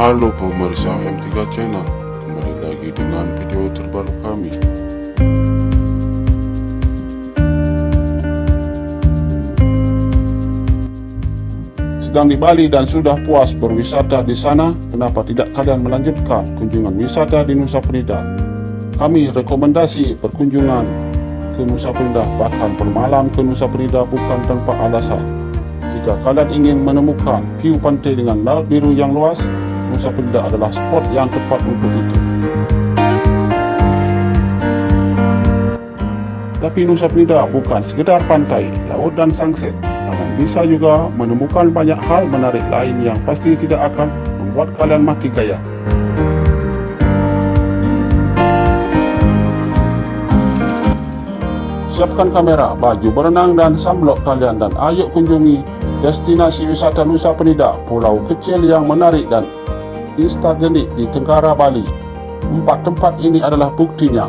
Halo pemirsa M3 Channel, kembali lagi dengan video terbaru kami. Sedang di Bali dan sudah puas berwisata di sana, kenapa tidak kalian melanjutkan kunjungan wisata di Nusa Penida? Kami rekomendasi perkunjungan ke Nusa Penida, bahkan bermalam ke Nusa Penida bukan tanpa alasan. Jika kalian ingin menemukan view pantai dengan laut biru yang luas, Nusa Penida adalah spot yang tepat untuk itu. Tapi Nusa Penida bukan sekedar pantai, laut dan sunset. Kalian bisa juga menemukan banyak hal menarik lain yang pasti tidak akan membuat kalian mati gaya. Siapkan kamera, baju berenang dan sunblock kalian dan ayo kunjungi destinasi wisata Nusa Penida, pulau kecil yang menarik dan instagenik di Tenggara Bali. Empat tempat ini adalah buktinya.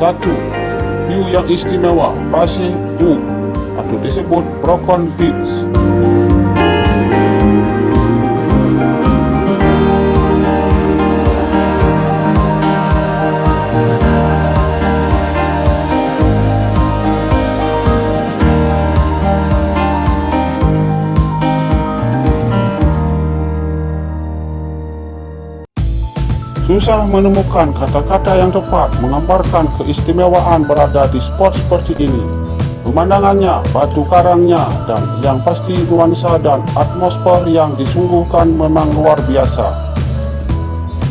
Satu, view yang istimewa, Pasir U atau disebut Brokon Beach. Susah menemukan kata-kata yang tepat menggambarkan keistimewaan berada di spot seperti ini. Pemandangannya, batu karangnya, dan yang pasti nuansa dan atmosfer yang disungguhkan memang luar biasa.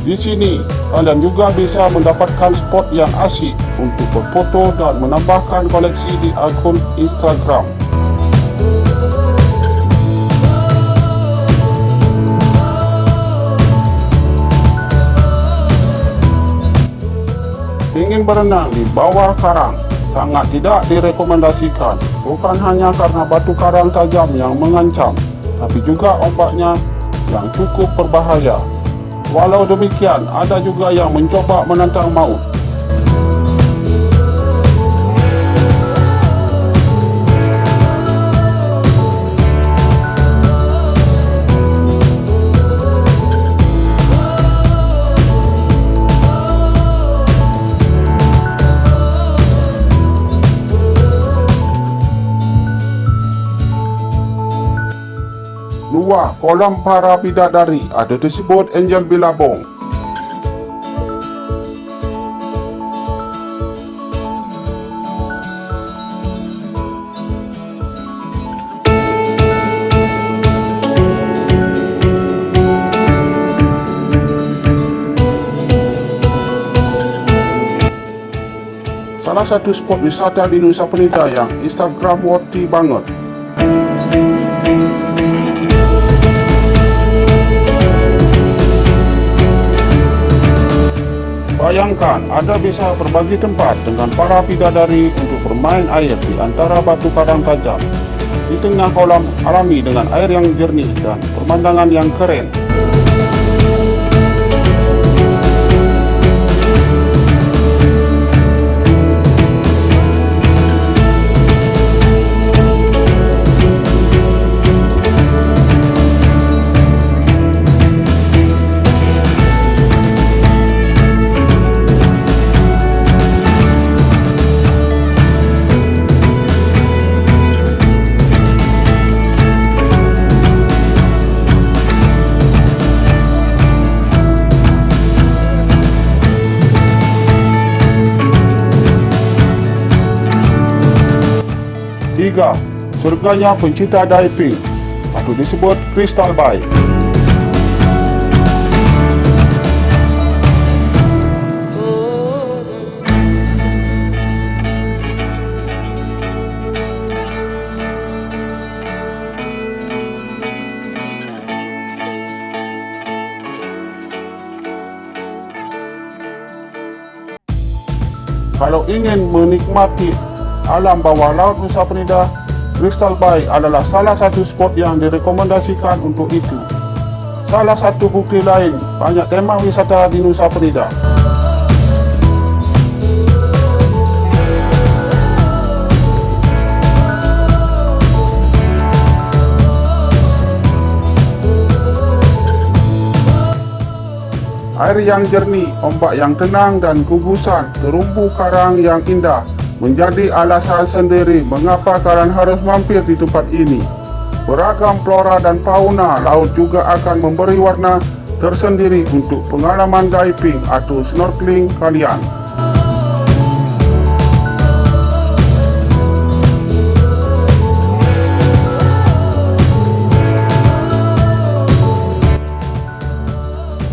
Di sini, kalian juga bisa mendapatkan spot yang asyik untuk berfoto dan menambahkan koleksi di akun Instagram. Berenang di bawah karang sangat tidak direkomendasikan. Bukan hanya karena batu karang tajam yang mengancam tapi juga ombaknya yang cukup berbahaya. Walau demikian ada juga yang mencoba menantang maut Kolam para bidadari ada disebut Angel Bilabong. Salah satu spot wisata di Nusa Penida yang Instagram worthy banget Bayangkan, Anda bisa berbagi tempat dengan para bidadari untuk bermain air di antara batu karang tajam di tengah kolam alami dengan air yang jernih dan pemandangan yang keren. Tiga, surganya pencinta diving atau disebut Crystal Bay. Kalau ingin menikmati alam bawah laut Nusa Penida, Crystal Bay adalah salah satu spot yang direkomendasikan untuk itu. salah satu bukti lain banyak tema wisata di Nusa Penida. Air yang jernih, ombak yang tenang dan gugusan terumbu karang yang indah menjadi alasan sendiri mengapa kalian harus mampir di tempat ini. Beragam flora dan fauna laut juga akan memberi warna tersendiri untuk pengalaman diving atau snorkeling kalian.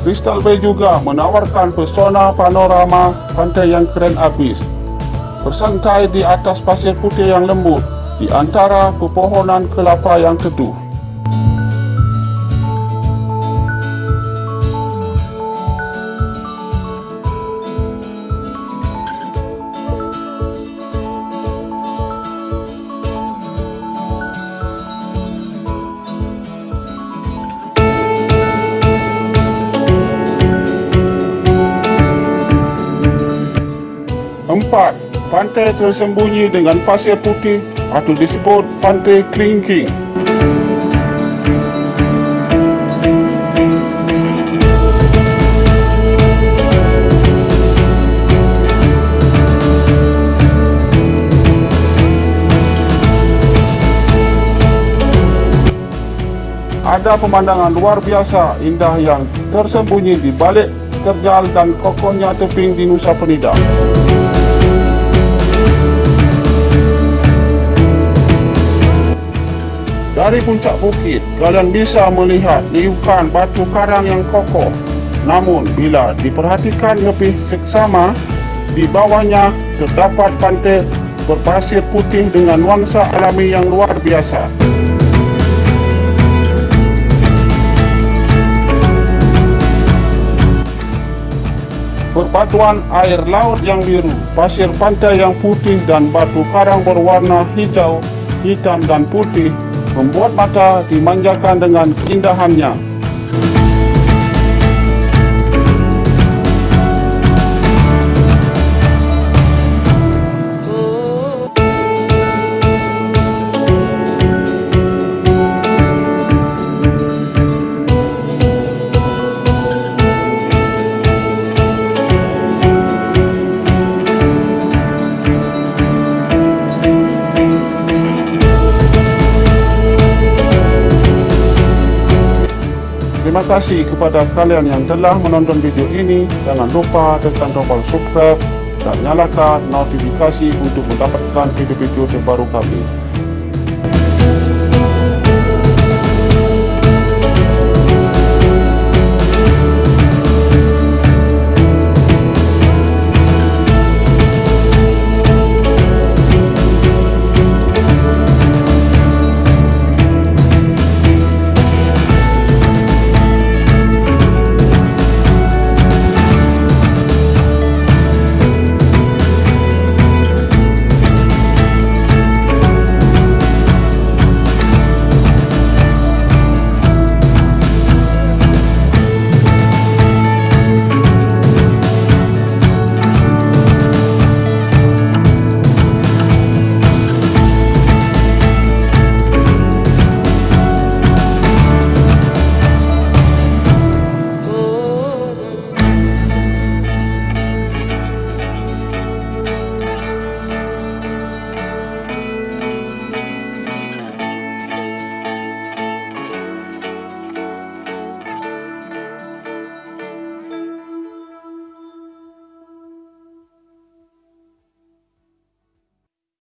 Crystal Bay juga menawarkan pesona panorama pantai yang keren abis. Bersantai di atas pasir putih yang lembut di antara pepohonan kelapa yang teduh. Empat, pantai tersembunyi dengan pasir putih atau disebut pantai Klingking. Ada pemandangan luar biasa indah yang tersembunyi di balik terjal dan kokohnya tebing di Nusa Penida. Dari puncak bukit, kalian bisa melihat liukan batu karang yang kokoh. Namun, bila diperhatikan lebih seksama, di bawahnya terdapat pantai berpasir putih dengan nuansa alami yang luar biasa. Perpaduan air laut yang biru, pasir pantai yang putih dan batu karang berwarna hijau, hitam dan putih membuat mata dimanjakan dengan keindahannya. Kasih kepada kalian yang telah menonton video ini. Jangan lupa tekan tombol subscribe dan nyalakan notifikasi untuk mendapatkan video-video terbaru kami.